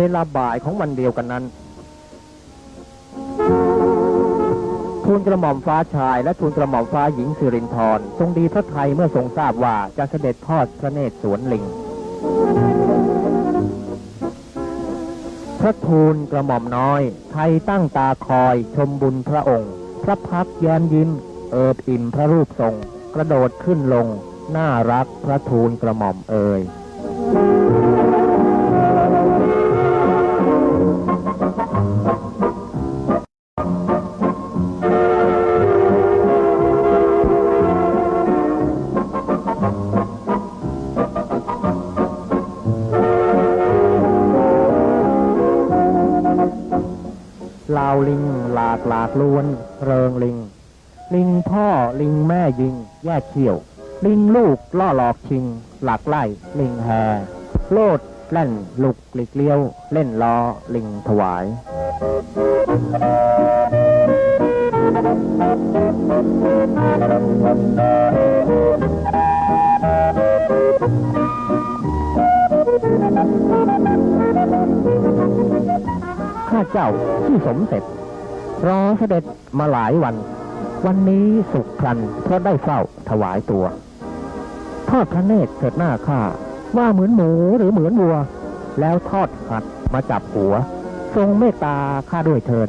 เวลาบ่ายของวันเดียวกันนั้นทูลกระหม่อมฟ้าชายและทูลกระหม่อมฟ้าหญิงสิรินทรทรงดีพระไทยเมื่อทรงทราบว่าจะเสด็จทอดพระเนตรสวนลิง พระทูลกระหม่อมน้อย ไทยตั้งตาคอย ชมบุญพระองค์ พระพักแย้มยิ้ม เอิบอิ่มพระรูปทรง กระโดดขึ้นลง น่ารักพระทูลกระหม่อมเอ่ย ลาวลิง หลากหลากล้วน เริงลิง ลิงพ่อลิงแม่ยิง แยกเขี้ยว ลิงลูกล่อหลอกชิง หลักไล่ลิงแฮโลดแล่นลุกหลีกเลี้ยว เล่นล้อลิงถวาย ข้าเจ้าที่สมเสร็จ รอเสด็จมาหลายวัน วันนี้สุขพลันเพราะได้เฝ้าถวายตัวทอดพระเนตรเถิดหน้าข้าว่าเหมือนหมูหรือเหมือนวัว แล้วทอดหัดมาจับหัว ทรงเมตตาข้าด้วยเทิน